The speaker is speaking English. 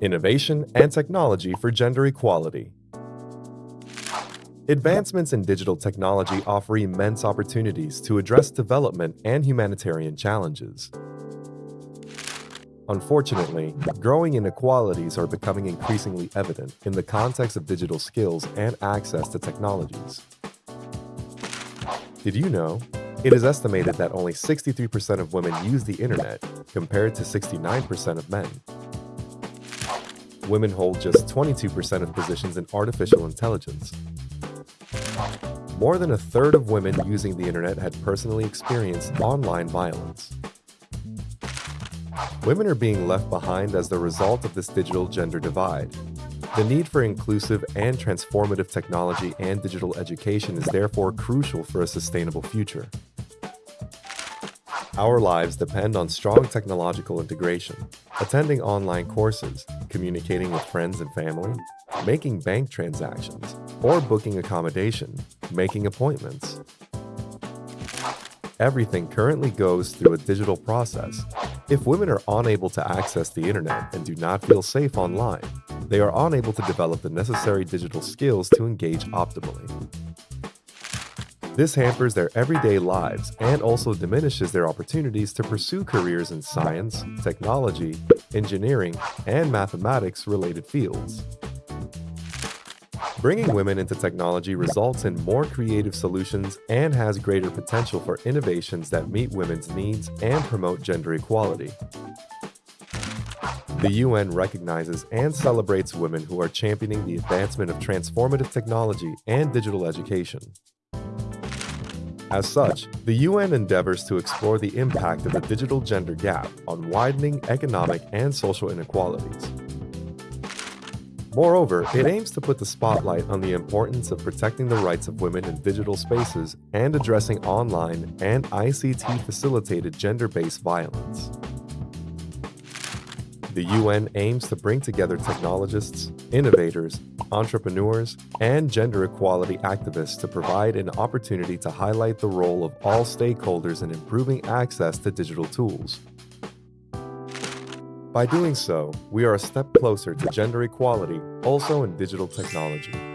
Innovation and Technology for Gender Equality Advancements in digital technology offer immense opportunities to address development and humanitarian challenges. Unfortunately, growing inequalities are becoming increasingly evident in the context of digital skills and access to technologies. Did you know? It is estimated that only 63% of women use the internet, compared to 69% of men. Women hold just 22% of positions in artificial intelligence. More than a third of women using the internet had personally experienced online violence. Women are being left behind as the result of this digital gender divide. The need for inclusive and transformative technology and digital education is therefore crucial for a sustainable future. Our lives depend on strong technological integration, attending online courses, communicating with friends and family, making bank transactions, or booking accommodation, making appointments. Everything currently goes through a digital process. If women are unable to access the internet and do not feel safe online, they are unable to develop the necessary digital skills to engage optimally. This hampers their everyday lives and also diminishes their opportunities to pursue careers in science, technology, engineering, and mathematics related fields. Bringing women into technology results in more creative solutions and has greater potential for innovations that meet women's needs and promote gender equality. The UN recognizes and celebrates women who are championing the advancement of transformative technology and digital education. As such, the UN endeavors to explore the impact of the digital gender gap on widening economic and social inequalities. Moreover, it aims to put the spotlight on the importance of protecting the rights of women in digital spaces and addressing online and ICT-facilitated gender-based violence. The UN aims to bring together technologists, innovators, entrepreneurs, and gender equality activists to provide an opportunity to highlight the role of all stakeholders in improving access to digital tools. By doing so, we are a step closer to gender equality, also in digital technology.